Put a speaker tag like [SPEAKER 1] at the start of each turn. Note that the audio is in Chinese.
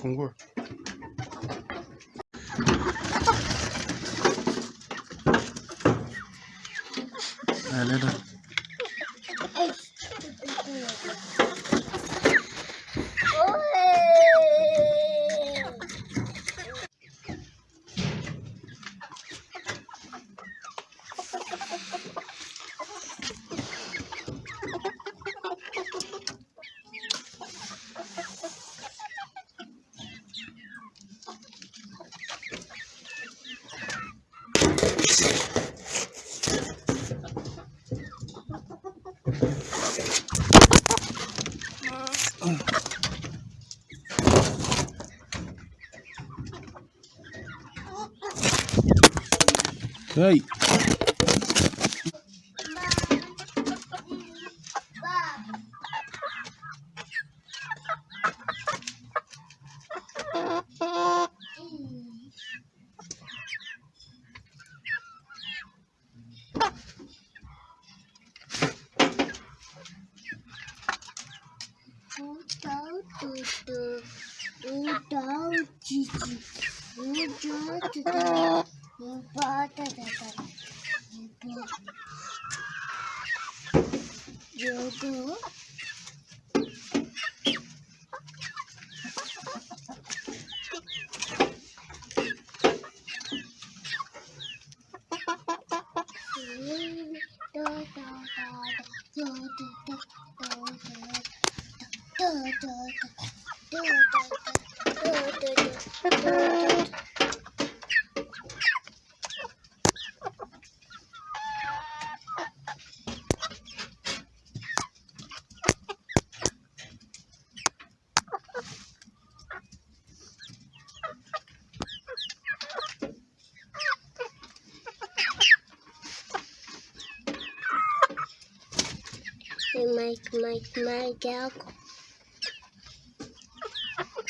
[SPEAKER 1] 风棍儿。来来来，可以。
[SPEAKER 2] Tutup, udah cici, udah cinta, udah. Mike, Mike, Mike, up.